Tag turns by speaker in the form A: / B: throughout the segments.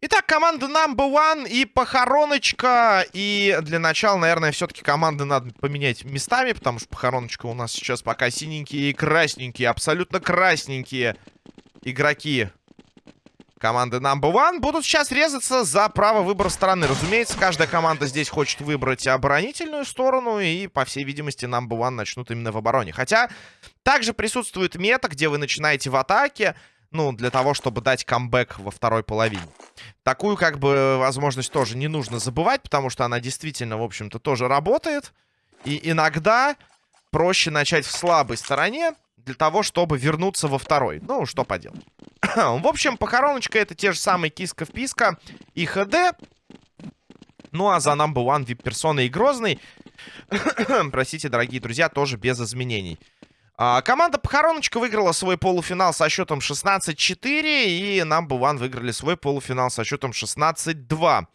A: Итак, команда number one и похороночка. И для начала, наверное, все-таки команды надо поменять местами, потому что похороночка у нас сейчас пока синенькие и красненькие, абсолютно красненькие игроки команды number one будут сейчас резаться за право выбора стороны. Разумеется, каждая команда здесь хочет выбрать оборонительную сторону, и, по всей видимости, number one начнут именно в обороне. Хотя, также присутствует мета, где вы начинаете в атаке, ну, для того, чтобы дать камбэк во второй половине. Такую, как бы, возможность тоже не нужно забывать, потому что она действительно, в общем-то, тоже работает. И иногда проще начать в слабой стороне, для того, чтобы вернуться во второй. Ну, что поделать. в общем, похороночка это те же самые киска-вписка и ХД. Ну, а за number one вип-персона и Грозный, простите, дорогие друзья, тоже без изменений. А, команда Похороночка выиграла свой полуфинал со счетом 16-4. И Number One выиграли свой полуфинал со счетом 16-2.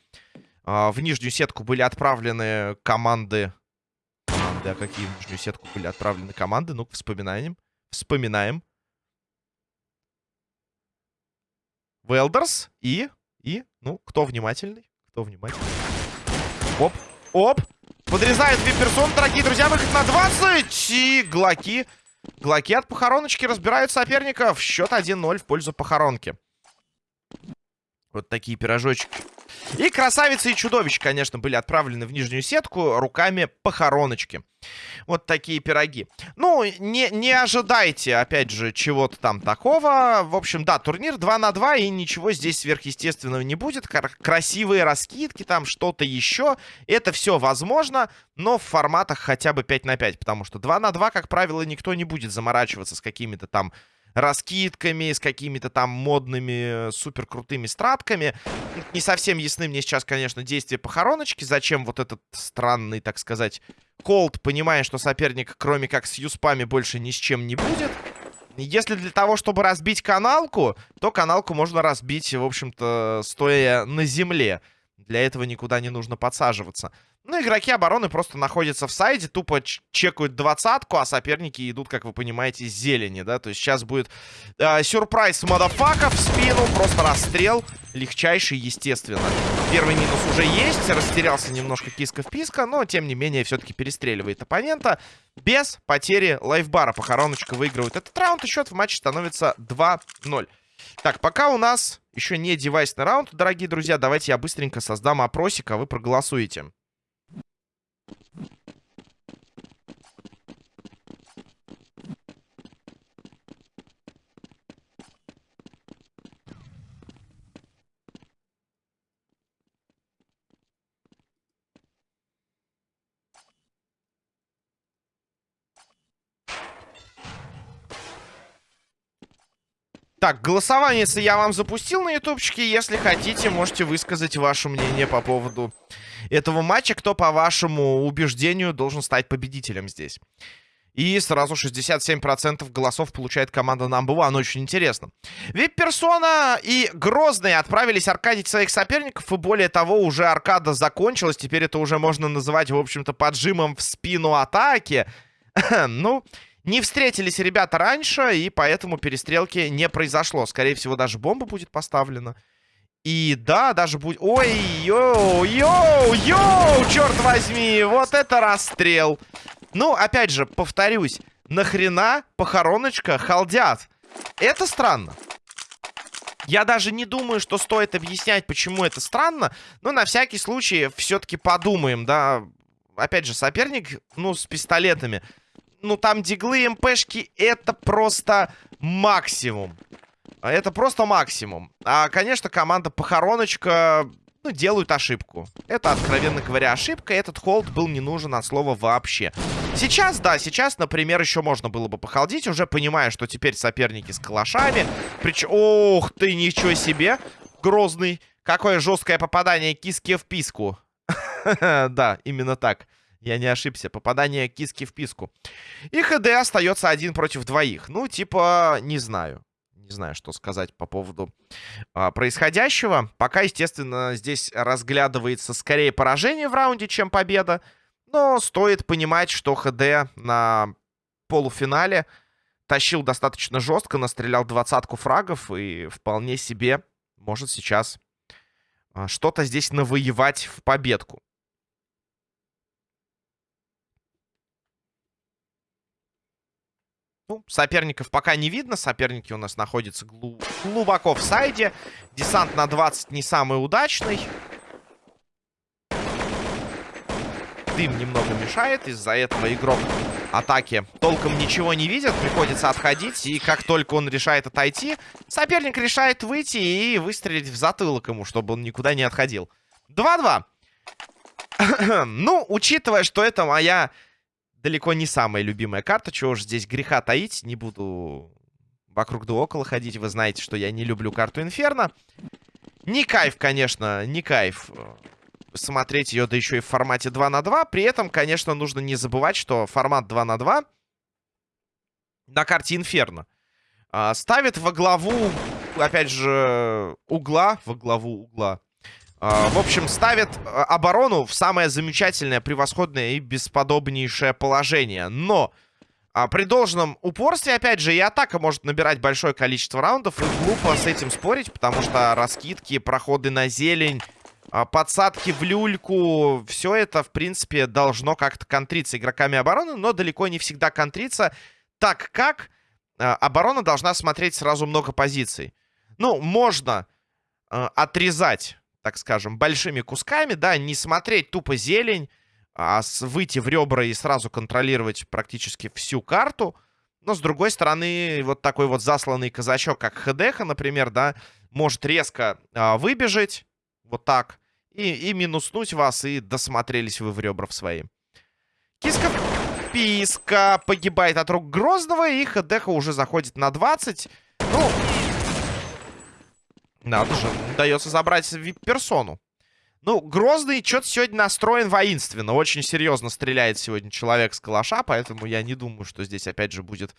A: А, в нижнюю сетку были отправлены команды... Да, какие в нижнюю сетку были отправлены команды? Ну-ка, вспоминаем. Вспоминаем. Велдерс и... И, ну, кто внимательный? Кто внимательный? Оп, оп. Подрезает вип-персон, дорогие друзья, выход на 20. И Глоки Глоки от похороночки разбирают соперников. Счет 1-0 в пользу похоронки. Вот такие пирожочки. И красавицы и чудовищ, конечно, были отправлены в нижнюю сетку руками похороночки. Вот такие пироги. Ну, не, не ожидайте, опять же, чего-то там такого. В общем, да, турнир 2 на 2, и ничего здесь сверхъестественного не будет. Красивые раскидки, там что-то еще. Это все возможно, но в форматах хотя бы 5 на 5, потому что 2 на 2, как правило, никто не будет заморачиваться с какими-то там раскидками, с какими-то там модными, супер крутыми стратками. Не совсем ясны мне сейчас, конечно, действия похороночки. Зачем вот этот странный, так сказать, колд, понимая, что соперник, кроме как с юспами, больше ни с чем не будет. Если для того, чтобы разбить каналку, то каналку можно разбить, в общем-то, стоя на земле. Для этого никуда не нужно подсаживаться. Ну, игроки обороны просто находятся в сайде, тупо чекают двадцатку, а соперники идут, как вы понимаете, с зелени, да? То есть сейчас будет э, сюрприз мадафака в спину, просто расстрел, легчайший, естественно. Первый минус уже есть, растерялся немножко киска-вписка, но, тем не менее, все-таки перестреливает оппонента без потери лайфбара. Похороночка выигрывает этот раунд, и счет в матче становится 2-0. Так, пока у нас еще не девайсный раунд, дорогие друзья, давайте я быстренько создам опросик, а вы проголосуете. Так, голосование я вам запустил на ютубчике. Если хотите, можете высказать ваше мнение по поводу этого матча. Кто, по вашему убеждению, должен стать победителем здесь. И сразу 67% голосов получает команда Number One. Очень интересно. Вип-персона и Грозные отправились аркадить своих соперников. И более того, уже аркада закончилась. Теперь это уже можно называть, в общем-то, поджимом в спину атаки. ну... Не встретились ребята раньше, и поэтому перестрелки не произошло. Скорее всего, даже бомба будет поставлена. И да, даже будет... Ой, йоу, йоу, йоу, черт возьми, вот это расстрел. Ну, опять же, повторюсь, нахрена похороночка холдят? Это странно. Я даже не думаю, что стоит объяснять, почему это странно. Но на всякий случай все-таки подумаем, да. Опять же, соперник, ну, с пистолетами ну, там диглы, МПшки, это просто максимум. Это просто максимум. А, конечно, команда Похороночка, ну, делают ошибку. Это, откровенно говоря, ошибка. Этот холд был не нужен от слова вообще. Сейчас, да, сейчас, например, еще можно было бы похолдить, уже понимая, что теперь соперники с калашами. Причем, ох ты, ничего себе, грозный. Какое жесткое попадание киски в писку. Да, именно так. Я не ошибся. Попадание киски в писку. И ХД остается один против двоих. Ну, типа, не знаю. Не знаю, что сказать по поводу а, происходящего. Пока, естественно, здесь разглядывается скорее поражение в раунде, чем победа. Но стоит понимать, что ХД на полуфинале тащил достаточно жестко, настрелял двадцатку фрагов и вполне себе может сейчас а, что-то здесь навоевать в победку. Ну, соперников пока не видно. Соперники у нас находятся глу глубоко в сайде. Десант на 20 не самый удачный. Дым немного мешает. Из-за этого игрок атаки толком ничего не видит. Приходится отходить. И как только он решает отойти, соперник решает выйти и выстрелить в затылок ему, чтобы он никуда не отходил. 2-2. ну, учитывая, что это моя далеко не самая любимая карта. Чего уж здесь греха таить. Не буду вокруг да около ходить. Вы знаете, что я не люблю карту Инферно. Не кайф, конечно, не кайф э, смотреть ее, да еще и в формате 2 на 2. При этом, конечно, нужно не забывать, что формат 2 на 2 на карте Инферно а, ставит во главу, опять же, угла, во главу угла в общем, ставит а, оборону в самое замечательное, превосходное и бесподобнейшее положение. Но а, при должном упорстве, опять же, и атака может набирать большое количество раундов. И глупо с этим спорить, потому что раскидки, проходы на зелень, подсадки в люльку, все это, в принципе, должно как-то контриться игроками обороны, но далеко не всегда контриться, так как оборона должна смотреть сразу много позиций. Ну, можно отрезать так скажем, большими кусками, да, не смотреть тупо зелень, а выйти в ребра и сразу контролировать практически всю карту. Но, с другой стороны, вот такой вот засланный казачок, как Хедеха, например, да, может резко а, выбежать, вот так, и, и минуснуть вас, и досмотрелись вы в ребра в свои. Киска Писка погибает от рук Грозного, и Хедеха уже заходит на 20. Надо же, удается забрать вип-персону. Ну, Грозный что-то сегодня настроен воинственно. Очень серьезно стреляет сегодня человек с калаша, поэтому я не думаю, что здесь опять же будет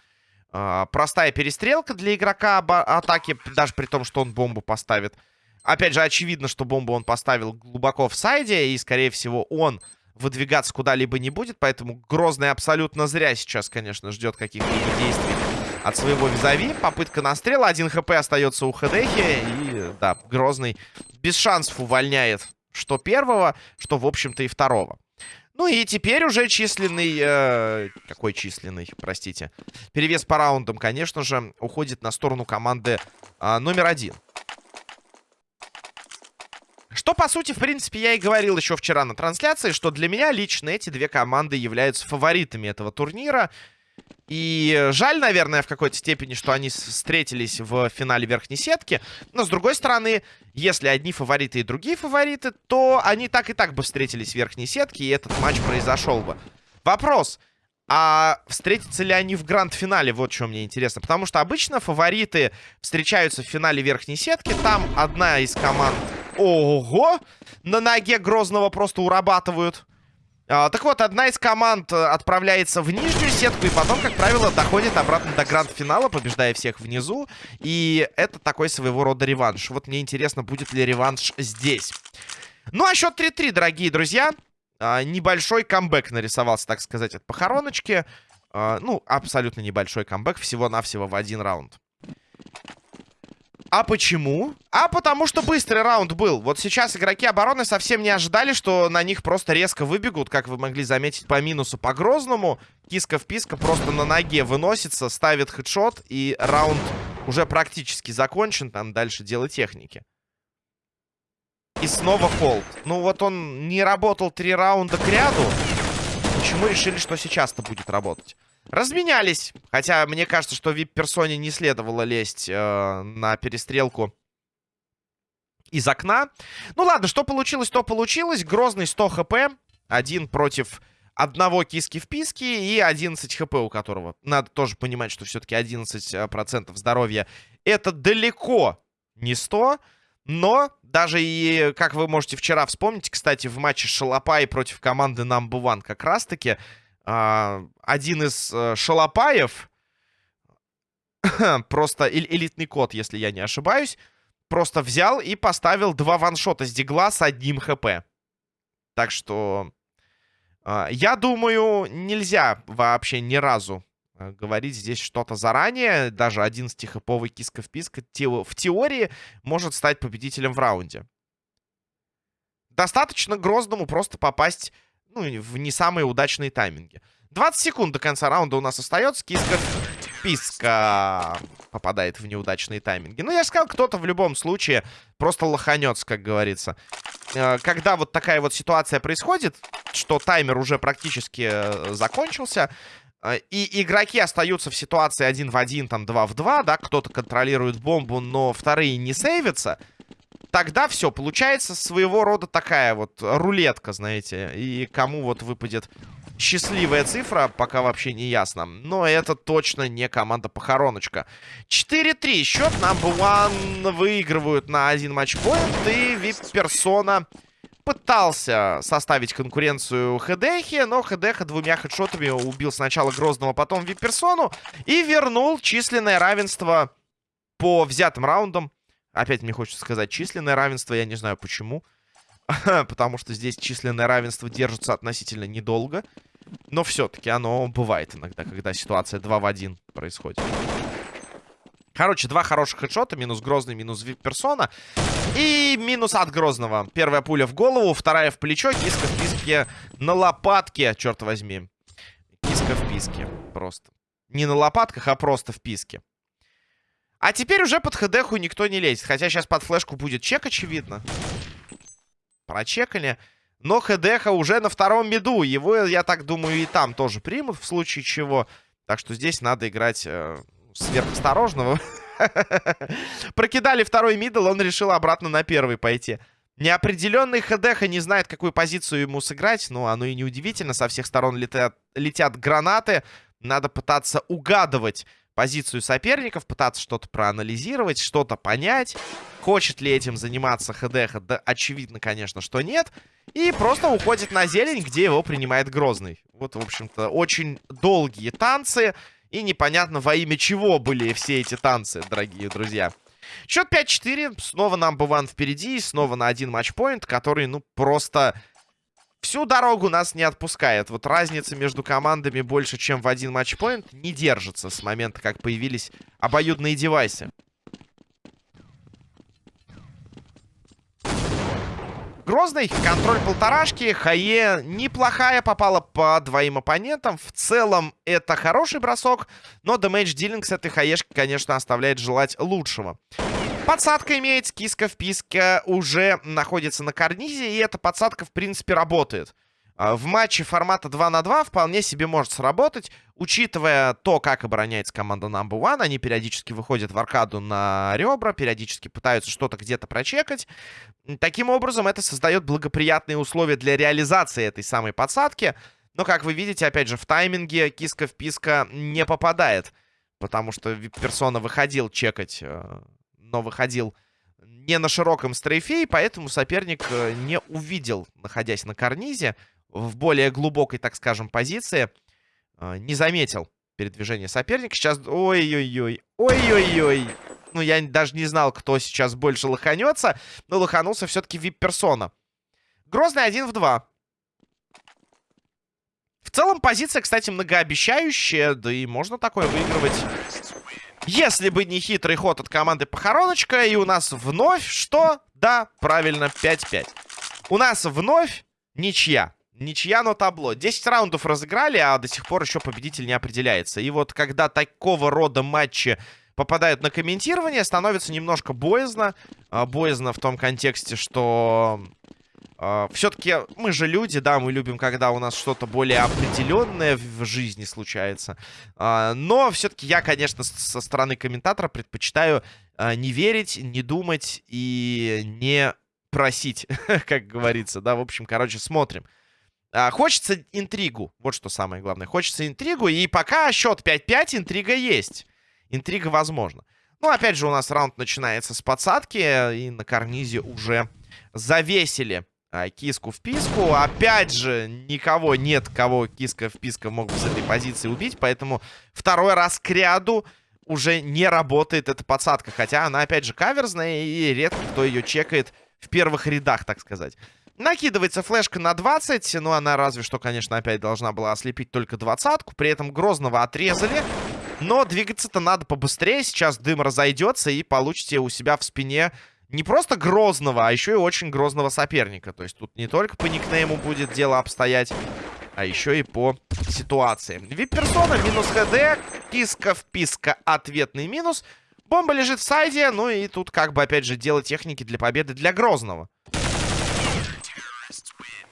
A: э, простая перестрелка для игрока атаки, даже при том, что он бомбу поставит. Опять же, очевидно, что бомбу он поставил глубоко в сайде, и, скорее всего, он выдвигаться куда-либо не будет, поэтому Грозный абсолютно зря сейчас, конечно, ждет каких-либо действий от своего визави. Попытка настрела. Один хп остается у Хедехи. И, да, Грозный без шансов увольняет что первого, что, в общем-то, и второго. Ну и теперь уже численный... Э, какой численный, простите. Перевес по раундам, конечно же, уходит на сторону команды э, номер один. Что, по сути, в принципе, я и говорил еще вчера на трансляции, что для меня лично эти две команды являются фаворитами этого турнира. И жаль, наверное, в какой-то степени, что они встретились в финале верхней сетки. Но, с другой стороны, если одни фавориты и другие фавориты, то они так и так бы встретились в верхней сетке, и этот матч произошел бы. Вопрос. А встретятся ли они в гранд-финале? Вот что мне интересно. Потому что обычно фавориты встречаются в финале верхней сетки. Там одна из команд... Ого! На ноге Грозного просто урабатывают. А, так вот, одна из команд э, отправляется в нижнюю сетку и потом, как правило, доходит обратно до гранд-финала, побеждая всех внизу. И это такой своего рода реванш. Вот мне интересно, будет ли реванш здесь. Ну, а счет 3-3, дорогие друзья. А, небольшой камбэк нарисовался, так сказать, от похороночки. А, ну, абсолютно небольшой камбэк, всего-навсего в один раунд. А почему? А потому что быстрый раунд был. Вот сейчас игроки обороны совсем не ожидали, что на них просто резко выбегут, как вы могли заметить по минусу по Грозному. Киска в писка просто на ноге выносится, ставит хедшот, и раунд уже практически закончен. Там дальше дело техники. И снова холд. Ну вот он не работал три раунда к ряду. Почему решили, что сейчас-то будет работать? Разменялись. Хотя мне кажется, что вип-персоне не следовало лезть э, на перестрелку из окна. Ну ладно, что получилось, то получилось. Грозный 100 хп. Один против одного киски в писке и 11 хп у которого. Надо тоже понимать, что все-таки 11% э, здоровья это далеко не 100. Но даже и, как вы можете вчера вспомнить, кстати, в матче Шалопай против команды Number One как раз-таки один из а, шалопаев, просто элитный код, если я не ошибаюсь, просто взял и поставил два ваншота с дигла с одним хп. Так что А, я думаю, нельзя вообще ни разу а, говорить здесь что-то заранее. Даже 11-хэповый киска-вписка в теории может стать победителем в раунде. Достаточно Грозному просто попасть ну, в не самые удачные тайминги. 20 секунд до конца раунда у нас остается. Киска Писка попадает в неудачные тайминги. Ну, я сказал, кто-то в любом случае просто лоханется, как говорится. Э, когда вот такая вот ситуация происходит, что таймер уже практически э, закончился, э, и игроки остаются в ситуации один в один, там, два в два, да, кто-то контролирует бомбу, но вторые не сейвятся, тогда все, получается своего рода такая вот рулетка, знаете, и кому вот выпадет счастливая цифра, пока вообще не ясно. Но это точно не команда Похороночка. 4-3. Счет number one выигрывают на один матчпоинт. И Вип-персона пытался составить конкуренцию Хедехе, но Хедеха двумя хедшотами убил сначала Грозного, потом Вип-персону. И вернул численное равенство по взятым раундам. Опять мне хочется сказать численное равенство, я не знаю почему. потому что здесь численное равенство держится относительно недолго. Но все-таки оно бывает иногда, когда ситуация 2 в 1 происходит. Короче, два хороших хедшота. Минус Грозный, минус Вип-персона. И минус от Грозного. Первая пуля в голову, вторая в плечо. Киска в писке на лопатке, черт возьми. Киска в писке. Просто. Не на лопатках, а просто в писке. А теперь уже под ХДху никто не лезет. Хотя сейчас под флешку будет чек, очевидно. Прочекали. Но ХДХ уже на втором меду. Его, я так думаю, и там тоже примут в случае чего. Так что здесь надо играть э, сверхосторожного. Прокидали второй мидл, он решил обратно на первый пойти. Неопределенный ХДХ не знает, какую позицию ему сыграть. Ну, оно и неудивительно. Со всех сторон летят, летят гранаты. Надо пытаться угадывать позицию соперников, пытаться что-то проанализировать, что-то понять. Хочет ли этим заниматься ХДХ? Да, очевидно, конечно, что нет. И просто уходит на зелень, где его принимает Грозный. Вот, в общем-то, очень долгие танцы. И непонятно, во имя чего были все эти танцы, дорогие друзья. Счет 5-4. Снова нам Буван впереди. Снова на один матчпоинт, который, ну, просто всю дорогу нас не отпускает. Вот разница между командами больше, чем в один матчпоинт, не держится с момента, как появились обоюдные девайсы. Грозный, контроль полторашки, Хае неплохая, попала по двоим оппонентам. В целом это хороший бросок, но дэмэдж дилинг с этой Хаешки, конечно, оставляет желать лучшего. Подсадка имеется, киска в писке уже находится на карнизе, и эта подсадка, в принципе, работает. А, в матче формата 2 на 2 вполне себе может сработать, учитывая то, как обороняется команда Number One. Они периодически выходят в аркаду на ребра, периодически пытаются что-то где-то прочекать. Таким образом, это создает благоприятные условия для реализации этой самой подсадки. Но, как вы видите, опять же, в тайминге киска в писка не попадает, потому что персона выходил чекать э, но выходил не на широком стрейфе, и поэтому соперник э, не увидел, находясь на карнизе, в более глубокой, так скажем, позиции, э, не заметил передвижение соперника. Сейчас... Ой-ой-ой. Ой-ой-ой. Ну, я даже не знал, кто сейчас больше лоханется, но лоханулся все-таки вип-персона. Грозный один в два. В целом позиция, кстати, многообещающая, да и можно такое выигрывать если бы не хитрый ход от команды Похороночка, и у нас вновь что? Да, правильно, 5-5. У нас вновь ничья. Ничья, но табло. 10 раундов разыграли, а до сих пор еще победитель не определяется. И вот когда такого рода матчи попадают на комментирование, становится немножко боязно. А, боязно в том контексте, что Uh, Все-таки мы же люди, да, мы любим, когда у нас что-то более определенное в жизни случается. Uh, но все-таки я, конечно, со стороны комментатора предпочитаю uh, не верить, не думать и не просить, как говорится, да. В общем, короче, смотрим. Хочется интригу, вот что самое главное. Хочется интригу, и пока счет 5-5, интрига есть. Интрига возможна. Ну, опять же, у нас раунд начинается с подсадки, и на карнизе уже завесили а, киску в писку. Опять же, никого нет, кого киска в писка мог бы с этой позиции убить. Поэтому второй раз к ряду уже не работает эта подсадка. Хотя она, опять же, каверзная, и редко кто ее чекает в первых рядах, так сказать. Накидывается флешка на 20. Ну, она разве что, конечно, опять должна была ослепить только двадцатку. При этом Грозного отрезали. Но двигаться-то надо побыстрее. Сейчас дым разойдется и получите у себя в спине не просто грозного, а еще и очень грозного соперника. То есть тут не только по никнейму будет дело обстоять, а еще и по ситуации. Вип-персона, минус ХД, киска вписка, ответный минус. Бомба лежит в сайде, ну и тут как бы опять же дело техники для победы для Грозного.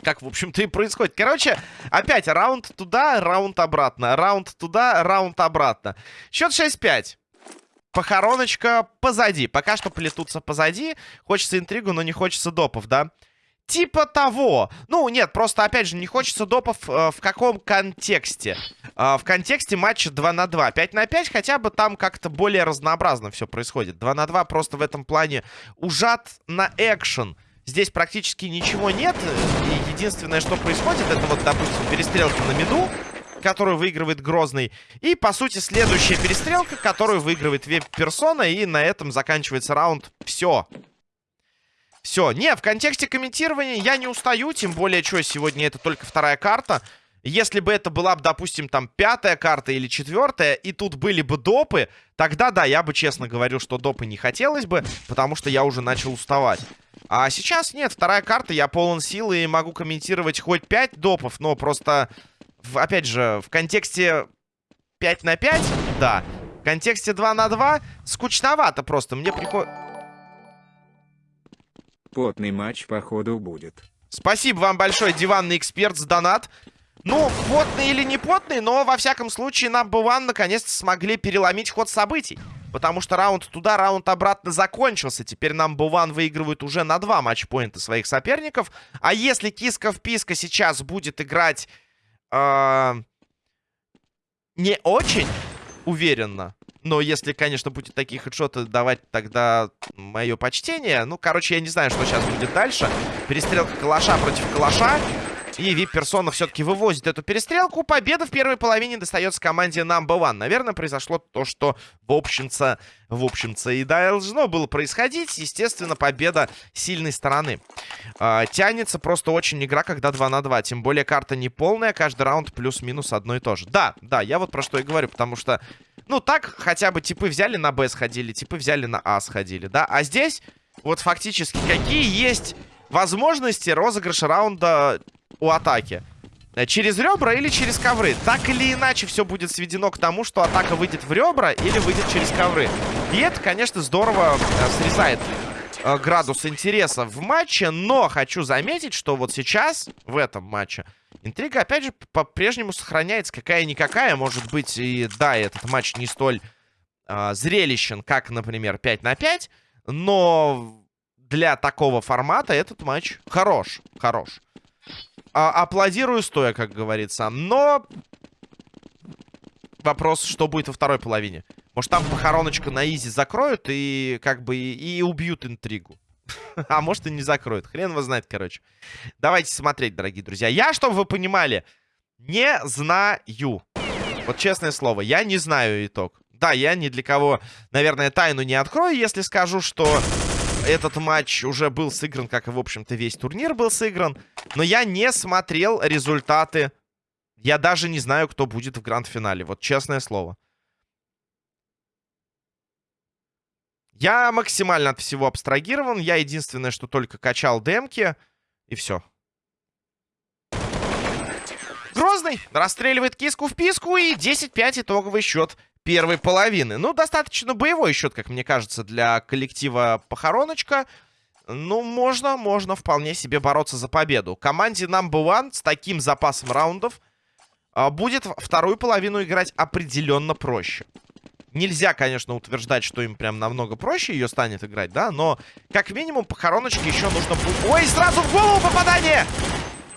A: Как, в общем-то, и происходит. Короче, опять раунд туда, раунд обратно. Раунд туда, раунд обратно. Счет 6-5. Похороночка позади. Пока что плетутся позади. Хочется интригу, но не хочется допов, да? Типа того. Ну, нет, просто, опять же, не хочется допов э, в каком контексте. Э, в контексте матча 2 на 2. 5 на 5, хотя бы там как-то более разнообразно все происходит. 2 на 2 просто в этом плане ужат на экшен. Здесь практически ничего нет. И единственное, что происходит, это вот, допустим, перестрелка на меду которую выигрывает Грозный. И, по сути, следующая перестрелка, которую выигрывает веб-персона. И на этом заканчивается раунд. Все. Все. Не, в контексте комментирования я не устаю. Тем более, что сегодня это только вторая карта. Если бы это была, допустим, там пятая карта или четвертая, и тут были бы допы, тогда да, я бы честно говорил, что допы не хотелось бы, потому что я уже начал уставать. А сейчас нет, вторая карта, я полон силы и могу комментировать хоть пять допов, но просто в, опять же, в контексте 5 на 5, да. В контексте 2 на 2 скучновато просто. Мне приходит...
B: Потный матч, походу, будет.
A: Спасибо вам большое, диванный эксперт, с донат. Ну, потный или не потный, но, во всяком случае, нам бы One наконец-то смогли переломить ход событий. Потому что раунд туда, раунд обратно закончился. Теперь нам Буван выигрывает уже на два матчпоинта своих соперников. А если киска в писка сейчас будет играть э, не очень уверенно. Но если, конечно, будет такие хедшоты давать, тогда мое почтение. Ну, короче, я не знаю, что сейчас будет дальше. Перестрелка калаша против калаша. И вип-персона все-таки вывозит эту перестрелку. Победа в первой половине достается команде Number One. Наверное, произошло то, что в общем-то, в общем-то и должно было происходить. Естественно, победа сильной стороны. А, тянется просто очень игра, когда 2 на 2. Тем более карта не полная, каждый раунд плюс-минус одно и то же. Да, да, я вот про что и говорю, потому что, ну, так хотя бы типы взяли на Б сходили, типы взяли на А сходили, да. А здесь вот фактически какие есть возможности розыгрыша раунда у атаки. Э, через ребра или через ковры. Так или иначе все будет сведено к тому, что атака выйдет в ребра или выйдет через ковры. И это, конечно, здорово э, срезает э, градус интереса в матче. Но хочу заметить, что вот сейчас, в этом матче, интрига, опять же, по-прежнему сохраняется. Какая-никакая, может быть, и да, этот матч не столь э, зрелищен, как, например, 5 на 5. Но для такого формата этот матч хорош. Хорош а, аплодирую стоя, как говорится. Но вопрос, что будет во второй половине. Может, там похороночку на изи закроют и как бы и, и убьют интригу. а может, и не закроют. Хрен его знает, короче. Давайте смотреть, дорогие друзья. Я, чтобы вы понимали, не знаю. Вот честное слово, я не знаю итог. Да, я ни для кого, наверное, тайну не открою, если скажу, что этот матч уже был сыгран, как и, в общем-то, весь турнир был сыгран. Но я не смотрел результаты. Я даже не знаю, кто будет в гранд-финале. Вот честное слово. Я максимально от всего абстрагирован. Я единственное, что только качал демки. И все. Грозный расстреливает киску в писку. И 10-5 итоговый счет первой половины. Ну, достаточно боевой счет, как мне кажется, для коллектива Похороночка. Ну, можно, можно вполне себе бороться за победу. Команде Number One с таким запасом раундов а, будет вторую половину играть определенно проще. Нельзя, конечно, утверждать, что им прям намного проще ее станет играть, да, но как минимум похороночке еще нужно... Ой, сразу в голову попадание!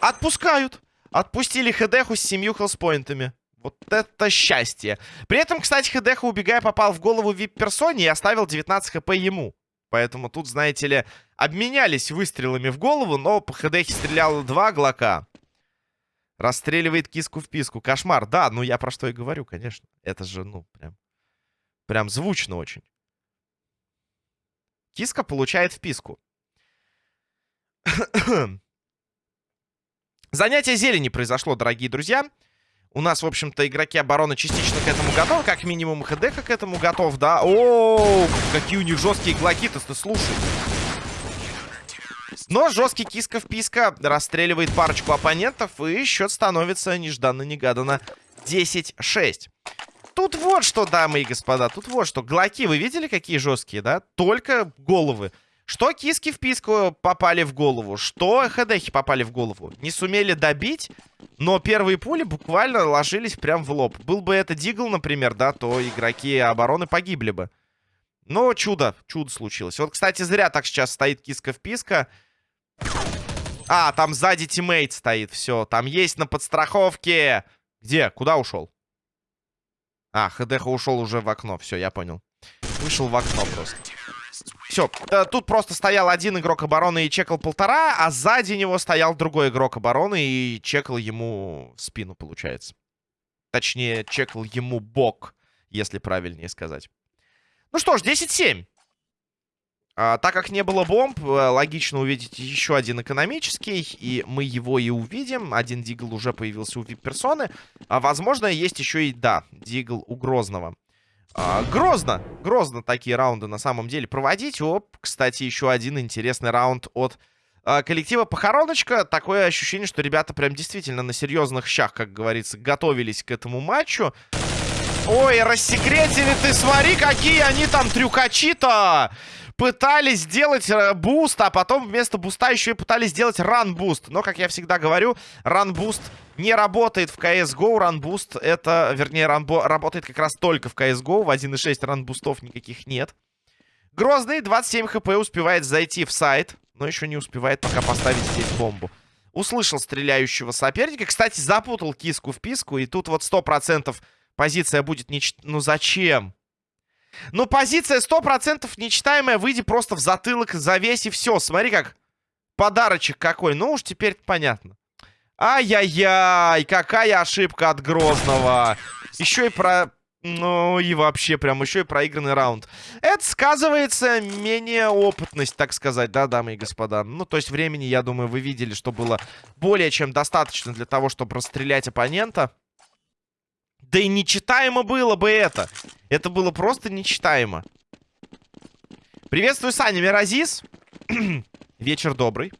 A: Отпускают. Отпустили Хедеху с семью хелспоинтами. Вот это счастье. При этом, кстати, Хедеха, убегая, попал в голову вип-персоне и оставил 19 хп ему. Поэтому тут, знаете ли, обменялись выстрелами в голову, но по Хедехе стреляло два глока. Расстреливает киску в писку. Кошмар. Да, ну я про что и говорю, конечно. Это же, ну, прям... Прям звучно очень. Киска получает вписку. Занятие зелени произошло, дорогие друзья. У нас, в общем-то, игроки обороны частично к этому готовы. Как минимум, ХДХ к этому готов, да? О, какие у них жесткие глоки-то, ты слушай. Но жесткий киска-вписка расстреливает парочку оппонентов, и счет становится нежданно-негаданно 10-6. Тут вот что, дамы и господа, тут вот что. Глоки, вы видели, какие жесткие, да? Только головы. Что киски в писку попали в голову, что хедехи попали в голову. Не сумели добить, но первые пули буквально ложились прям в лоб. Был бы это Дигл, например, да, то игроки обороны погибли бы. Но чудо, чудо случилось. Вот, кстати, зря так сейчас стоит киска в писка. А, там сзади тиммейт стоит, все. Там есть на подстраховке. Где? Куда ушел? А, ХДХ ушел уже в окно. Все, я понял. Вышел в окно просто. Все, тут просто стоял один игрок обороны и чекал полтора, а сзади него стоял другой игрок обороны и чекал ему спину, получается. Точнее, чекал ему бок, если правильнее сказать. Ну что ж, 10-7. А, так как не было бомб, э, логично увидеть еще один экономический, и мы его и увидим. Один дигл уже появился у вип-персоны. А, возможно, есть еще и, да, дигл у Грозного. А, грозно, грозно такие раунды на самом деле проводить. Оп, кстати, еще один интересный раунд от а, коллектива Похороночка. Такое ощущение, что ребята прям действительно на серьезных щах, как говорится, готовились к этому матчу. Ой, рассекретили ты, смотри, какие они там трюкачи-то! Пытались сделать э, boost, а потом вместо буста еще и пытались сделать run-boost. Но, как я всегда говорю, run-boost не работает в CSGO. Run-boost это, вернее, run работает как раз только в CSGO. В 1.6 ран-бустов никаких нет. Грозный 27 hp успевает зайти в сайт, но еще не успевает пока поставить здесь бомбу. Услышал стреляющего соперника. Кстати, запутал киску в писку. И тут вот 100% позиция будет... Не... Ну зачем? Ну, позиция 100% нечитаемая. Выйди просто в затылок, завесь и все. Смотри, как подарочек какой. Ну уж теперь понятно. Ай-яй-яй, какая ошибка от Грозного. Еще и про... Ну и вообще, прям еще и проигранный раунд. Это сказывается менее опытность, так сказать, да, дамы и господа. Ну, то есть времени, я думаю, вы видели, что было более чем достаточно для того, чтобы расстрелять оппонента. Да и нечитаемо было бы это. Это было просто нечитаемо. Приветствую, Саня Миразис. Вечер добрый.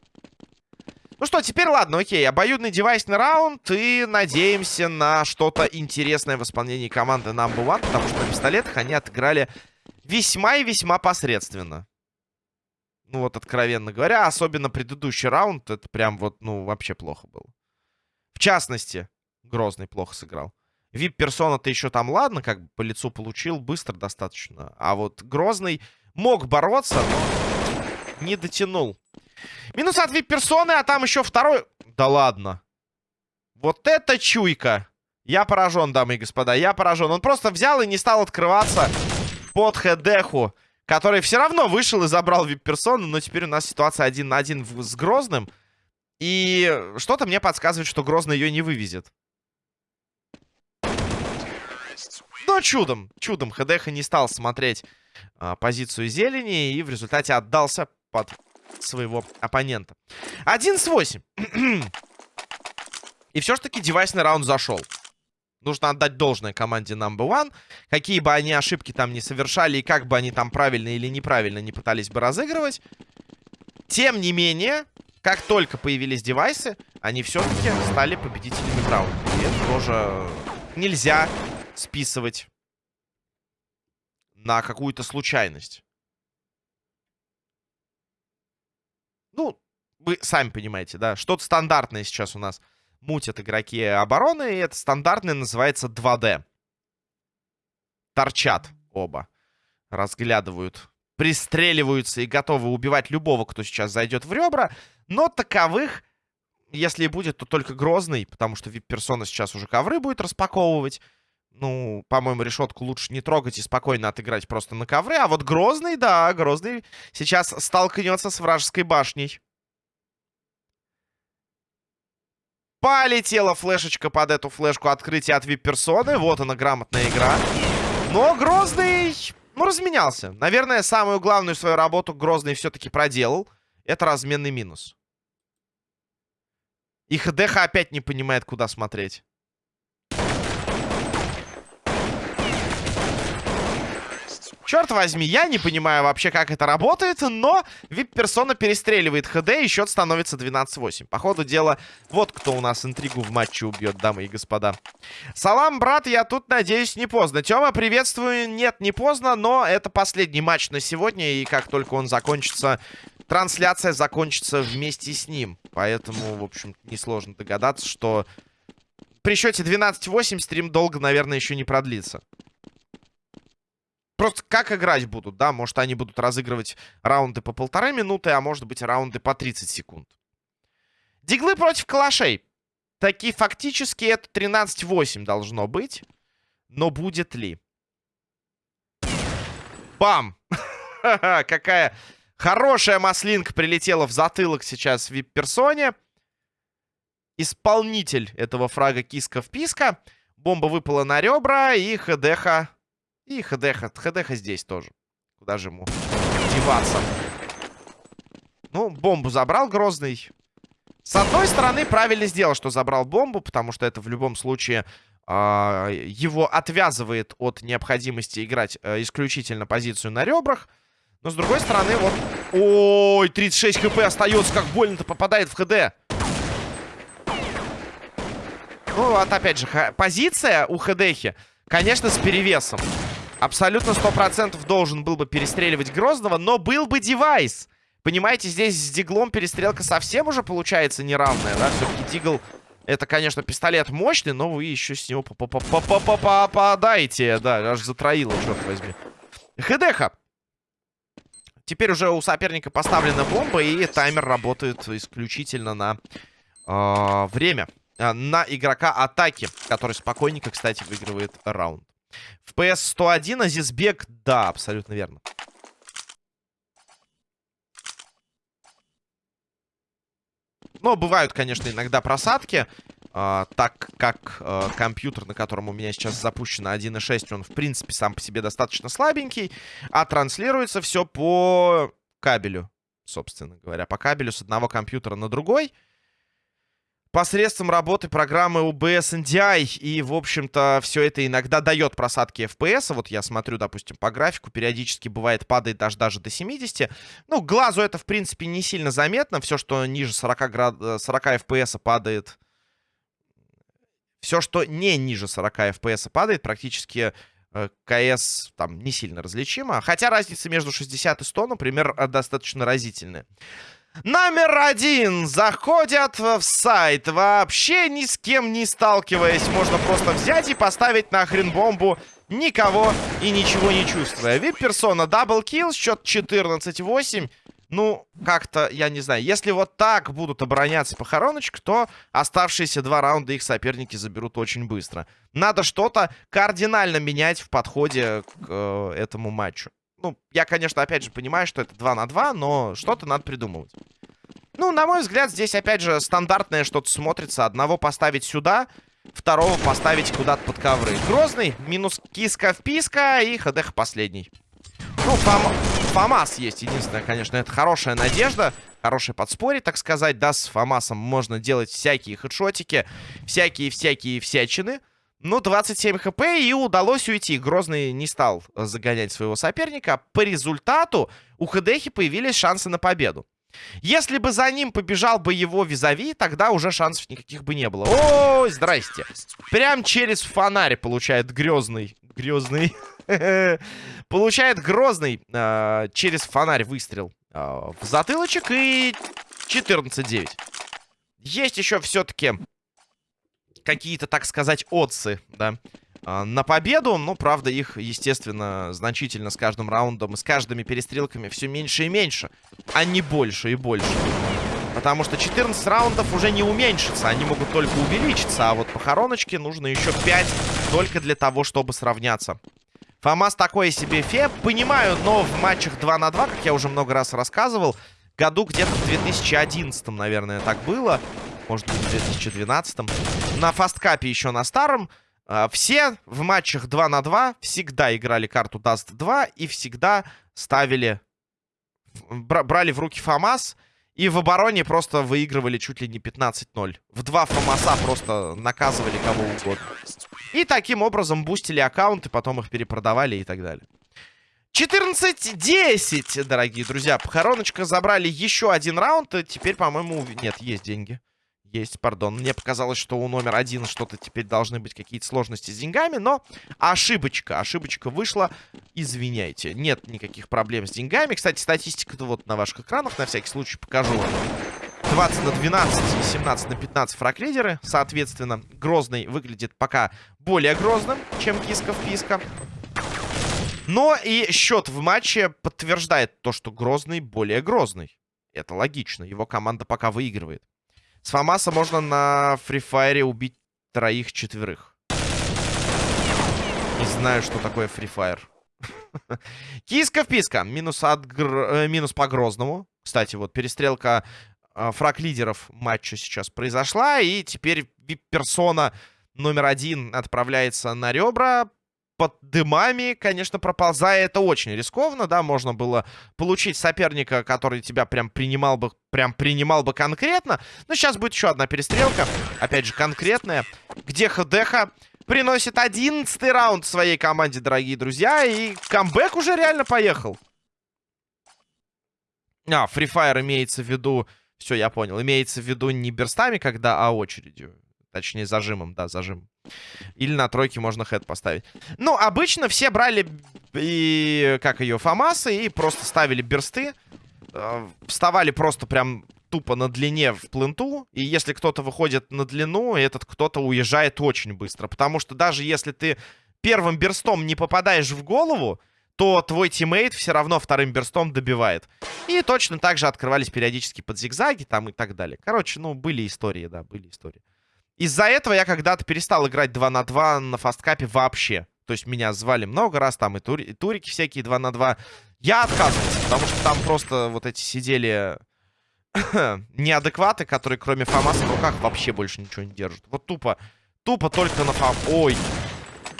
A: Ну что, теперь ладно, окей. Обоюдный девайсный раунд. И надеемся на что-то интересное в исполнении команды Number One. Потому что на пистолетах они отыграли весьма и весьма посредственно. Ну вот, откровенно говоря. Особенно предыдущий раунд. Это прям вот, ну, вообще плохо было. В частности, Грозный плохо сыграл. Вип-персона-то еще там, ладно, как бы по лицу получил, быстро достаточно. А вот Грозный мог бороться, но не дотянул. Минус от вип-персоны, а там еще второй... Да ладно. Вот это чуйка. Я поражен, дамы и господа, я поражен. Он просто взял и не стал открываться под хедеху, который все равно вышел и забрал вип-персону, но теперь у нас ситуация один на один с Грозным. И что-то мне подсказывает, что Грозный ее не вывезет. Но чудом, чудом ХДХ не стал смотреть а, позицию зелени и в результате отдался под своего оппонента. 11-8. и все ж таки девайсный раунд зашел. Нужно отдать должное команде Number One. Какие бы они ошибки там не совершали и как бы они там правильно или неправильно не пытались бы разыгрывать. Тем не менее, как только появились девайсы, они все-таки стали победителями в раунде. И это тоже нельзя списывать на какую-то случайность. Ну, вы сами понимаете, да, что-то стандартное сейчас у нас мутят игроки обороны, и это стандартное называется 2D. Торчат оба, разглядывают, пристреливаются и готовы убивать любого, кто сейчас зайдет в ребра, но таковых если и будет, то только Грозный, потому что вип-персона сейчас уже ковры будет распаковывать. Ну, по-моему, решетку лучше не трогать и спокойно отыграть просто на ковры. А вот Грозный, да, Грозный сейчас столкнется с вражеской башней. Полетела флешечка под эту флешку открытия от вип-персоны. Вот она, грамотная игра. Но Грозный, ну, разменялся. Наверное, самую главную свою работу Грозный все-таки проделал. Это разменный минус. И ХДХ опять не понимает, куда смотреть. Черт возьми, я не понимаю вообще, как это работает, но вип-персона перестреливает ХД, и счет становится 12-8. По ходу дела, вот кто у нас интригу в матче убьет, дамы и господа. Салам, брат, я тут, надеюсь, не поздно. Тёма, приветствую. Нет, не поздно, но это последний матч на сегодня, и как только он закончится, трансляция закончится вместе с ним. Поэтому, в общем, несложно догадаться, что при счете 12-8 стрим долго, наверное, еще не продлится. Просто как играть будут, да? Может, они будут разыгрывать раунды по полторы минуты, а может быть, раунды по 30 секунд. Диглы против калашей. Такие фактически это 13-8 должно быть. Но будет ли? Бам! Какая хорошая маслинка прилетела в затылок сейчас в вип-персоне. Исполнитель этого фрага киска-вписка. Бомба выпала на ребра, и ХДХ и ХДХ. ХДХ здесь тоже. Куда же ему деваться? Ну, бомбу забрал Грозный. С одной стороны, правильно сделал, что забрал бомбу, потому что это в любом случае э, его отвязывает от необходимости играть э, исключительно позицию на ребрах. Но с другой стороны, вот... Ой, 36 хп остается, как больно-то попадает в ХД. Ну, вот опять же, позиция у ХДХи, конечно, с перевесом. Абсолютно 100% должен был бы перестреливать Грозного, но был бы девайс. Понимаете, здесь с Диглом перестрелка совсем уже получается неравная, да? Все-таки Дигл, это, конечно, пистолет мощный, но вы еще с него попадаете. Да, аж затроило, черт возьми. ХДХа. Теперь уже у соперника поставлена бомба, и таймер работает исключительно на э, время. На игрока атаки, который спокойненько, кстати, выигрывает раунд. В PS 101 Азизбек, да, абсолютно верно. Но бывают, конечно, иногда просадки. Uh, так как uh, компьютер, на котором у меня сейчас запущено 1.6, он, в принципе, сам по себе достаточно слабенький. А транслируется все по кабелю, собственно говоря. По кабелю с одного компьютера на другой посредством работы программы OBS NDI. И, в общем-то, все это иногда дает просадки FPS. Вот я смотрю, допустим, по графику. Периодически бывает падает даже, даже до 70. Ну, глазу это, в принципе, не сильно заметно. Все, что ниже 40, град... 40 FPS падает... Все, что не ниже 40 FPS падает, практически э, КС там не сильно различимо. Хотя разница между 60 и 100, например, достаточно разительная. Номер один. Заходят в сайт. Вообще ни с кем не сталкиваясь. Можно просто взять и поставить нахрен бомбу. Никого и ничего не чувствуя. Вип-персона double kill. Счет 14-8. Ну, как-то, я не знаю. Если вот так будут обороняться похороночек, то оставшиеся два раунда их соперники заберут очень быстро. Надо что-то кардинально менять в подходе к э, этому матчу. Ну, я, конечно, опять же понимаю, что это 2 на 2, но что-то надо придумывать. Ну, на мой взгляд, здесь, опять же, стандартное что-то смотрится. Одного поставить сюда, второго поставить куда-то под ковры. Грозный, минус киска-вписка и ХДХ последний. Ну, фам... ФАМАС есть. Единственное, конечно, это хорошая надежда. Хорошее подспорье, так сказать. Да, с ФАМАСом можно делать всякие хедшотики, всякие-всякие всячины. Ну, 27 хп и удалось уйти. Грозный не стал загонять своего соперника. По результату у ХДХи появились шансы на победу. Если бы за ним побежал бы его визави, тогда уже шансов никаких бы не было. Ой, здрасте. Прям через фонарь получает грозный. Грозный. Получает грозный э, через фонарь выстрел э, в затылочек и 14-9. Есть еще все-таки какие-то, так сказать, отцы, да, а, на победу. Ну, правда, их, естественно, значительно с каждым раундом и с каждыми перестрелками все меньше и меньше, а не больше и больше. Потому что 14 раундов уже не уменьшится, они могут только увеличиться, а вот похороночке нужно еще 5 только для того, чтобы сравняться. Фамас такой себе фе, понимаю, но в матчах 2 на 2, как я уже много раз рассказывал, году где-то в 2011, наверное, так было может быть, в 2012. На фасткапе еще на старом. А, все в матчах 2 на 2 всегда играли карту Dust 2 и всегда ставили... Брали в руки ФАМАС И в обороне просто выигрывали чуть ли не 15-0. В два фомаса просто наказывали кого угодно. И таким образом бустили аккаунты, потом их перепродавали и так далее. 14-10, дорогие друзья. Похороночка забрали еще один раунд. Теперь, по-моему, нет, есть деньги. Есть, пардон. Мне показалось, что у номер один что-то теперь должны быть какие-то сложности с деньгами, но ошибочка. Ошибочка вышла. Извиняйте. Нет никаких проблем с деньгами. Кстати, статистика вот на ваших экранах. На всякий случай покажу. 20 на 12 и 17 на 15 фраг-лидеры. Соответственно, Грозный выглядит пока более грозным, чем Киска-вписка. Но и счет в матче подтверждает то, что Грозный более грозный. Это логично. Его команда пока выигрывает. С Фамаса можно на фрифайре убить троих-четверых. Не знаю, что такое фрифайр. Киска-вписка. Минус, от гр... Э, минус по Грозному. Кстати, вот перестрелка э, фраг лидеров матча сейчас произошла. И теперь персона номер один отправляется на ребра под дымами, конечно, проползая, это очень рискованно, да, можно было получить соперника, который тебя прям принимал бы, прям принимал бы конкретно, но сейчас будет еще одна перестрелка, опять же, конкретная, где ХДХ приносит 11 раунд своей команде, дорогие друзья, и камбэк уже реально поехал. А, Free Fire имеется в виду, все, я понял, имеется в виду не берстами, когда, а очередью. Точнее, зажимом, да, зажим. Или на тройке можно head поставить. Ну, обычно все брали и, как ее, фамасы и просто ставили берсты. Э, вставали просто прям тупо на длине в пленту. И если кто-то выходит на длину, этот кто-то уезжает очень быстро. Потому что даже если ты первым берстом не попадаешь в голову, то твой teammate все равно вторым берстом добивает. И точно так же открывались периодически под зигзаги там и так далее. Короче, ну, были истории, да, были истории. Из-за этого я когда-то перестал играть 2 на 2 на фасткапе вообще. То есть меня звали много раз, там и, тури, и турики всякие 2 на 2. Я отказывался, потому что там просто вот эти сидели неадекваты, которые кроме фамаса в руках вообще больше ничего не держат. Вот тупо, тупо только на фам... Ой,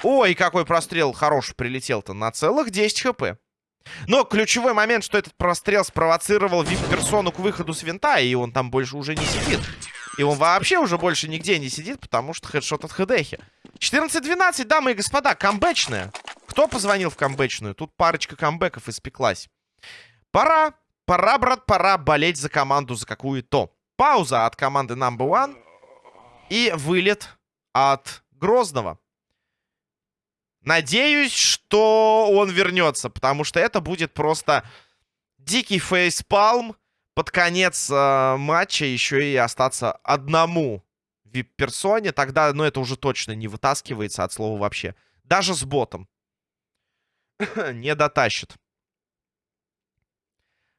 A: ой, какой прострел хороший прилетел-то на целых 10 хп. Но ключевой момент, что этот прострел спровоцировал вип-персону к выходу с винта, и он там больше уже не сидит. И он вообще уже больше нигде не сидит, потому что хедшот от хедехи. 14-12, дамы и господа, камбэчная. Кто позвонил в камбэчную? Тут парочка камбэков испеклась. Пора, пора, брат, пора болеть за команду за какую-то. Пауза от команды Number One. И вылет от Грозного. Надеюсь, что он вернется, потому что это будет просто дикий фейспалм под конец э, матча еще и остаться одному вип-персоне, тогда, ну, это уже точно не вытаскивается от слова вообще. Даже с ботом. не дотащит.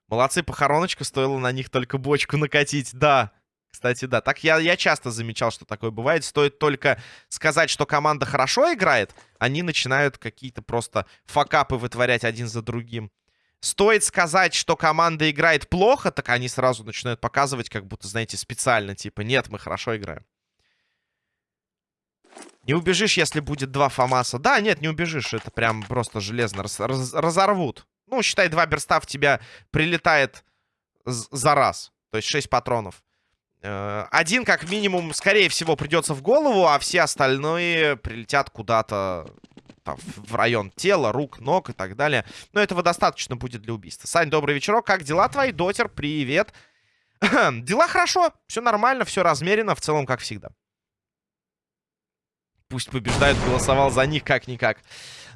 A: Молодцы, похороночка, стоило на них только бочку накатить. Да, кстати, да. Так я, я часто замечал, что такое бывает. Стоит только сказать, что команда хорошо играет, они начинают какие-то просто факапы вытворять один за другим. Стоит сказать, что команда играет плохо, так они сразу начинают показывать, как будто, знаете, специально. Типа, нет, мы хорошо играем. Не убежишь, если будет два Фомаса. Да, нет, не убежишь. Это прям просто железно раз, раз, разорвут. Ну, считай, два берста в тебя прилетает за раз. То есть 6 патронов. Э, один, как минимум, скорее всего, придется в голову, а все остальные прилетят куда-то там, в район тела, рук, ног и так далее. Но этого достаточно будет для убийства. Сань, добрый вечерок. Как дела твои? Дотер, привет. дела хорошо, все нормально, все размерено, в целом, как всегда. Пусть побеждают, голосовал за них как-никак.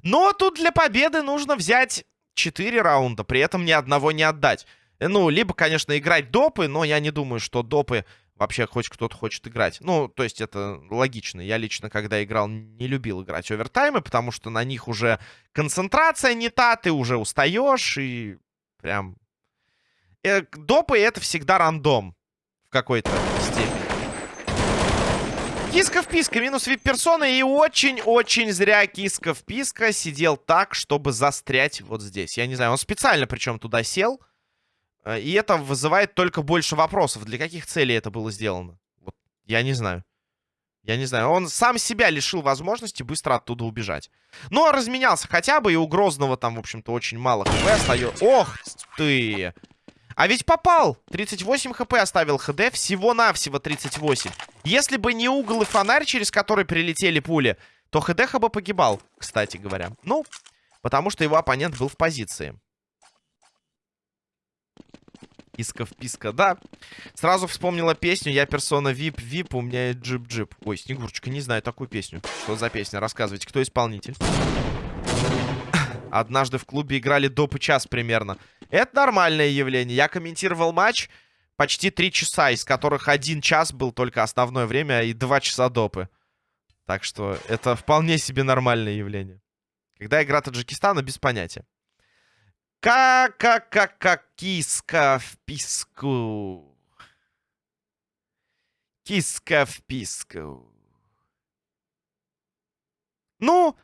A: Но тут для победы нужно взять 4 раунда, при этом ни одного не отдать. Ну, либо, конечно, играть допы, но я не думаю, что допы вообще хоть кто-то хочет играть. Ну, то есть это логично. Я лично, когда играл, не любил играть овертаймы, потому что на них уже концентрация не та, ты уже устаешь и прям... Э, допы это всегда рандом в какой-то степени. Киска вписка, минус вип-персона. И очень-очень зря Киска вписка сидел так, чтобы застрять вот здесь. Я не знаю, он специально причем туда сел. Э, и это вызывает только больше вопросов. Для каких целей это было сделано? Вот, я не знаю. Я не знаю. Он сам себя лишил возможности быстро оттуда убежать. Но разменялся хотя бы, и у Грозного там, в общем-то, очень мало хп остается. Ох ты! А ведь попал! 38 хп оставил ХД, всего-навсего 38. Если бы не угол и фонарь, через который прилетели пули, то ХДХ бы погибал, кстати говоря. Ну, потому что его оппонент был в позиции. Иска-вписка, да. Сразу вспомнила песню «Я персона вип, вип, у меня джип-джип». Ой, Снегурочка, не знаю такую песню. Что за песня? Рассказывайте, кто исполнитель? Однажды в клубе играли доп. час примерно. Это нормальное явление. Я комментировал матч почти три часа, из которых один час был только основное время и два часа допы. Так что это вполне себе нормальное явление. Когда игра Таджикистана, без понятия. Как-как-как киска в писку. Киска в писку. Ну,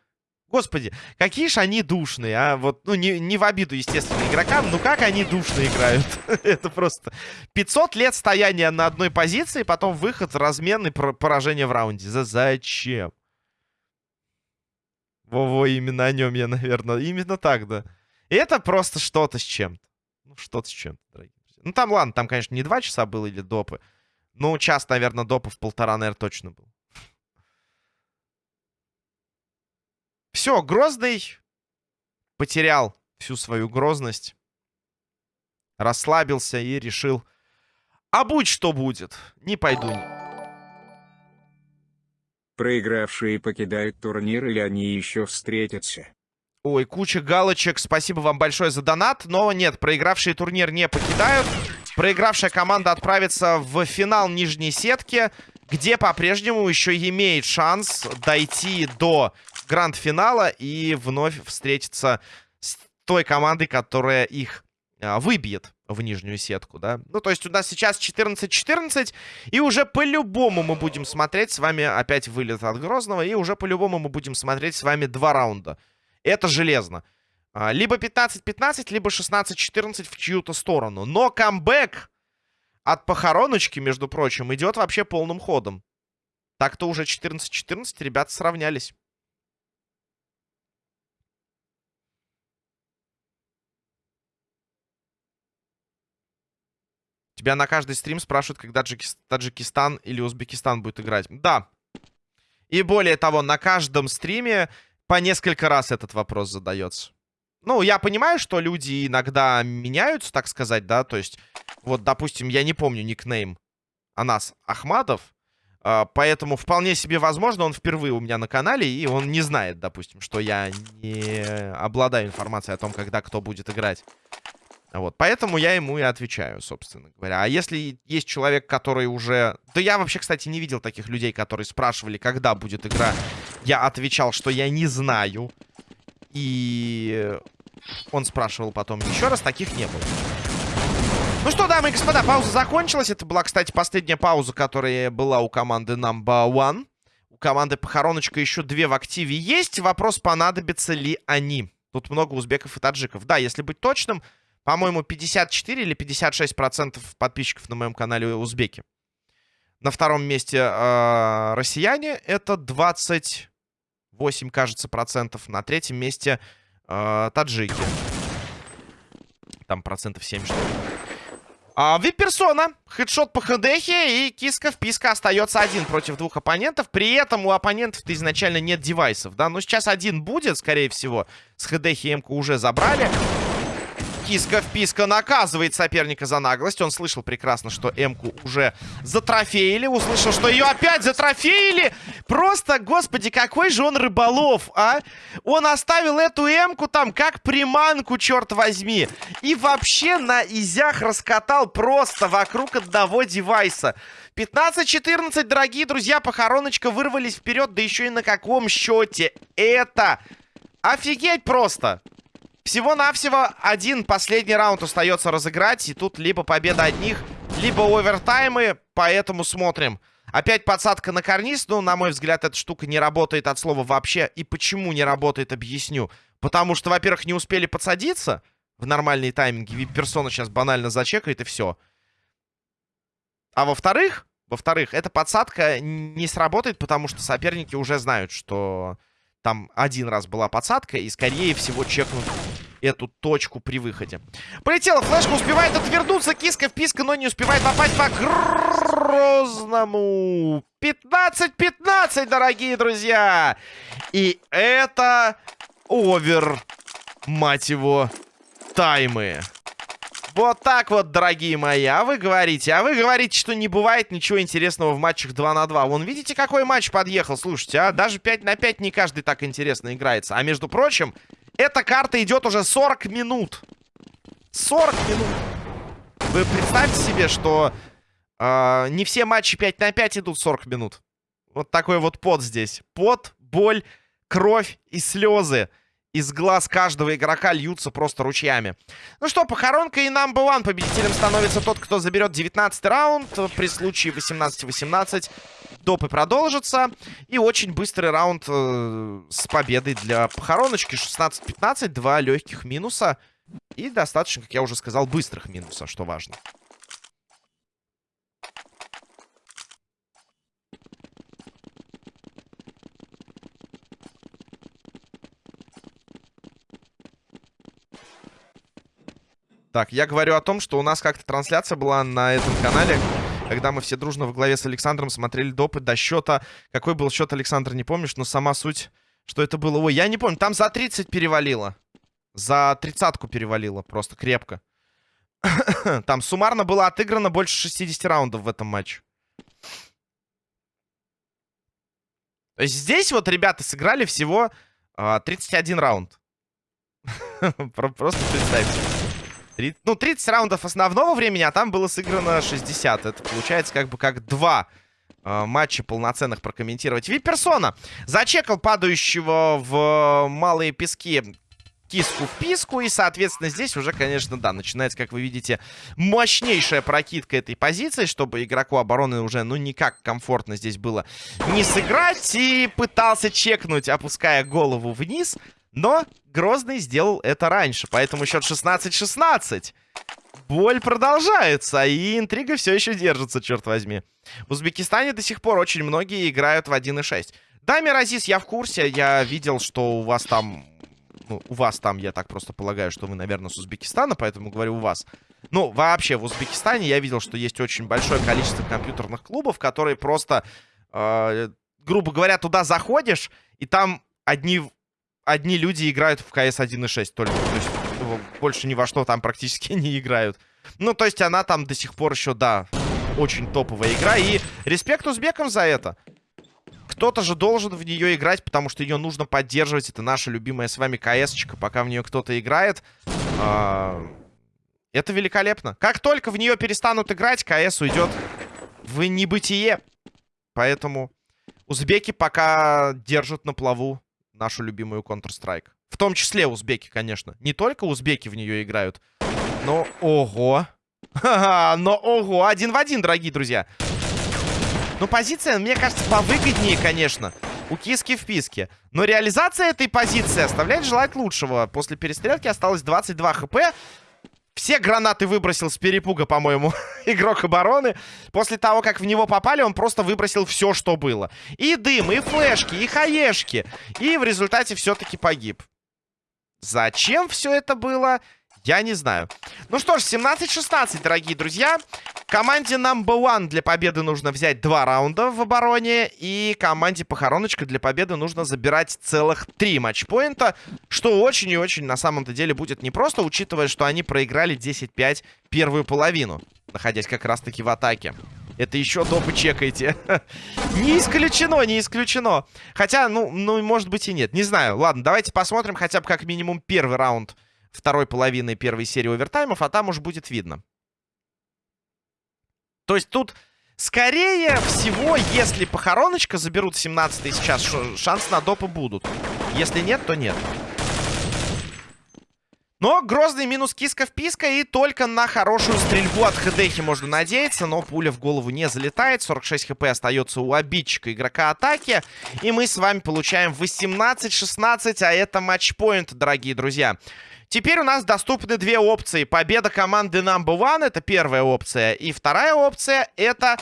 A: господи, какие же они душные, а? Вот, ну, не, не в обиду, естественно, игрокам, но как они душно играют. Это просто 500 лет стояния на одной позиции, потом выход, размен и поражение в раунде. За зачем? Во-во, именно о нем я, наверное. Именно так, да. И это просто что-то с чем-то. Ну, что-то с чем-то, дорогие друзья. Ну, там, ладно, там, конечно, не два часа было или допы. Ну, час, наверное, допов полтора, наверное, точно был. Все, Грозный потерял всю свою грозность. Расслабился и решил, а будь что будет, не пойду.
B: Проигравшие покидают турнир или они еще встретятся?
A: Ой, куча галочек. Спасибо вам большое за донат. Но нет, проигравшие турнир не покидают. Проигравшая команда отправится в финал нижней сетки, где по-прежнему еще имеет шанс дойти до гранд-финала и вновь встретиться с той командой, которая их а, выбьет в нижнюю сетку, да. Ну, то есть у нас сейчас 14-14, и уже по-любому мы будем смотреть с вами опять вылет от Грозного, и уже по-любому мы будем смотреть с вами два раунда. Это железно. А, либо 15-15, либо 16-14 в чью-то сторону. Но камбэк от похороночки, между прочим, идет вообще полным ходом. Так-то уже 14-14 ребята сравнялись. Тебя на каждый стрим спрашивают, когда Таджикистан или Узбекистан будет играть. Да. И более того, на каждом стриме по несколько раз этот вопрос задается. Ну, я понимаю, что люди иногда меняются, так сказать, да, то есть, вот, допустим, я не помню никнейм Анас Ахмадов, э, поэтому вполне себе возможно, он впервые у меня на канале, и он не знает, допустим, что я не обладаю информацией о том, когда кто будет играть. Вот, поэтому я ему и отвечаю, собственно говоря. А если есть человек, который уже... Да я вообще, кстати, не видел таких людей, которые спрашивали, когда будет игра. Я отвечал, что я не знаю. И он спрашивал потом еще раз, таких не было. Ну что, дамы и господа, пауза закончилась. Это была, кстати, последняя пауза, которая была у команды Number One. У команды Похороночка еще две в активе есть. Вопрос, понадобятся ли они. Тут много узбеков и таджиков. Да, если быть точным, по-моему, 54 или 56 процентов подписчиков на моем канале узбеки. На втором месте э, россияне. Это 28, кажется, процентов. На третьем месте э, таджики. Там процентов 7, что ли. А, Вип-персона, хедшот по хедехе и киска в писка остается один против двух оппонентов. При этом у оппонентов-то изначально нет девайсов, да? Но сейчас один будет, скорее всего. С хедехи М-ку уже забрали. Киска вписка наказывает соперника за наглость. Он слышал прекрасно, что М-ку уже затрофеили. Услышал, что ее опять затрофеили. Просто, господи, какой же он рыболов, а? Он оставил эту М-ку там как приманку, черт возьми. И вообще на изях раскатал просто вокруг одного девайса. 15-14, дорогие друзья, похороночка вырвались вперед, да еще и на каком счете. Это офигеть просто. Всего-навсего один последний раунд остается разыграть. И тут либо победа одних, либо овертаймы. Поэтому смотрим. Опять подсадка на карниз. Ну, на мой взгляд, эта штука не работает от слова вообще. И почему не работает, объясню. Потому что, во-первых, не успели подсадиться в нормальные тайминги. Вип-персона сейчас банально зачекает и все. А во-вторых, во-вторых, эта подсадка не сработает, потому что соперники уже знают, что там один раз была подсадка, и, скорее всего, чекнут эту точку при выходе. Полетела флешка, успевает отвернуться. Киска вписка, но не успевает попасть по Грозному. 15-15, дорогие друзья. И это овер, мать его, таймы. Вот так вот, дорогие мои. А вы говорите, а вы говорите, что не бывает ничего интересного в матчах 2 на 2. Вон, видите, какой матч подъехал? Слушайте, а даже 5 на 5 не каждый так интересно играется. А между прочим, эта карта идет уже 40 минут. 40 минут. Вы представьте себе, что э, не все матчи 5 на 5 идут 40 минут. Вот такой вот пот здесь. Пот, боль, кровь и слезы из глаз каждого игрока льются просто ручьями. Ну что, похоронка и number one. Победителем становится тот, кто заберет 19 раунд. При случае 18-18 допы продолжатся. И очень быстрый раунд э, с победой для похороночки. 16-15, два легких минуса. И достаточно, как я уже сказал, быстрых минуса, что важно. Так, я говорю о том, что у нас как-то трансляция была на этом канале, когда мы все дружно в главе с Александром смотрели допы до счета. Какой был счет, Александр, не помнишь, но сама суть, что это было. Ой, я не помню, там за 30 перевалило. За тридцатку перевалило, просто крепко. там суммарно было отыграно больше 60 раундов в этом матче. То есть здесь вот ребята сыграли всего э, 31 раунд. Просто представьте. 30, ну, 30 раундов основного времени, а там было сыграно 60. Это получается как бы как два э, матча полноценных прокомментировать. Виперсона зачекал падающего в малые пески киску в писку. И, соответственно, здесь уже, конечно, да, начинается, как вы видите, мощнейшая прокидка этой позиции, чтобы игроку обороны уже, ну, никак комфортно здесь было не сыграть. И пытался чекнуть, опуская голову вниз. Но Грозный сделал это раньше, поэтому счет 16-16. Боль продолжается, и интрига все еще держится, черт возьми. В Узбекистане до сих пор очень многие играют в 1.6. Да, Миразис, я в курсе, я видел, что у вас там... Ну, у вас там, я так просто полагаю, что вы, наверное, с Узбекистана, поэтому говорю у вас. Ну, вообще, в Узбекистане я видел, что есть очень большое количество компьютерных клубов, которые просто, э, грубо говоря, туда заходишь, и там одни одни люди играют в CS 1.6 только. То есть больше ни во что там практически не играют. Ну, то есть она там до сих пор еще, да, очень топовая игра. И респект узбекам за это. Кто-то же должен в нее играть, потому что ее нужно поддерживать. Это наша любимая с вами КС-очка. Пока в нее кто-то играет, э это великолепно. Как только в нее перестанут играть, КС уйдет в небытие. Поэтому узбеки пока держат на плаву нашу любимую Counter-Strike. В том числе узбеки, конечно. Не только узбеки в нее играют. Но ого. но ого. Один в один, дорогие друзья. Ну, позиция, мне кажется, повыгоднее, конечно. У киски в писке. Но реализация этой позиции оставляет желать лучшего. После перестрелки осталось 22 хп. Все гранаты выбросил с перепуга, по-моему, игрок обороны. После того, как в него попали, он просто выбросил все, что было. И дым, и флешки, и хаешки. И в результате все-таки погиб. Зачем все это было? Я не знаю. Ну что ж, 17-16, дорогие друзья. Команде number one для победы нужно взять два раунда в обороне. И команде похороночка для победы нужно забирать целых три матчпоинта. Что очень и очень на самом-то деле будет непросто, учитывая, что они проиграли 10-5 первую половину. Находясь как раз-таки в атаке. Это еще допы чекайте. не исключено, не исключено. Хотя, ну, ну, может быть и нет. Не знаю. Ладно, давайте посмотрим хотя бы как минимум первый раунд второй половины первой серии овертаймов, а там уж будет видно. То есть тут, скорее всего, если похороночка заберут 17 сейчас, шанс на допы будут. Если нет, то нет. Но грозный минус киска в писка и только на хорошую стрельбу от ХДХи можно надеяться. Но пуля в голову не залетает. 46 хп остается у обидчика игрока атаки. И мы с вами получаем 18-16, а это матчпоинт, дорогие друзья. Теперь у нас доступны две опции. Победа команды Number One, это первая опция. И вторая опция, это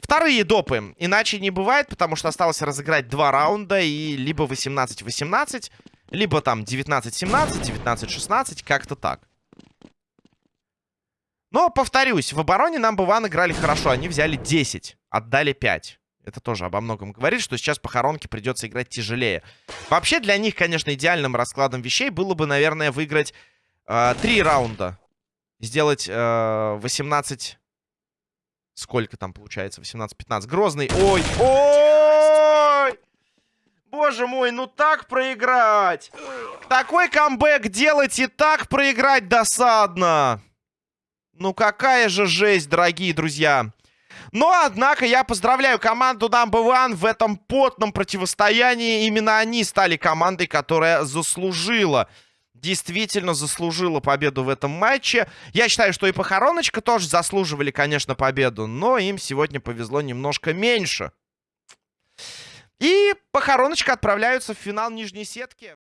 A: вторые допы. Иначе не бывает, потому что осталось разыграть два раунда. И либо 18-18, Либо там 19-17, 19-16, как-то так. Но, повторюсь, в обороне нам One играли хорошо. Они взяли 10, отдали 5. Это тоже обо многом говорит, что сейчас похоронке придется играть тяжелее. Вообще, для них, конечно, идеальным раскладом вещей было бы, наверное, выиграть э, 3 раунда. Сделать э, 18... Сколько там получается? 18-15. Грозный. Ой, ой! Боже мой, ну так проиграть! Такой камбэк делать и так проиграть досадно! Ну какая же жесть, дорогие друзья! Но, однако, я поздравляю команду Number One в этом потном противостоянии. Именно они стали командой, которая заслужила, действительно заслужила победу в этом матче. Я считаю, что и Похороночка тоже заслуживали, конечно, победу, но им сегодня повезло немножко меньше. И Похороночка отправляются в финал нижней сетки.